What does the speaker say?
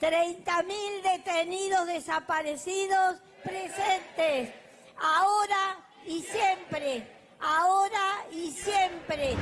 30.000 detenidos desaparecidos presentes, ahora y siempre, ahora y siempre.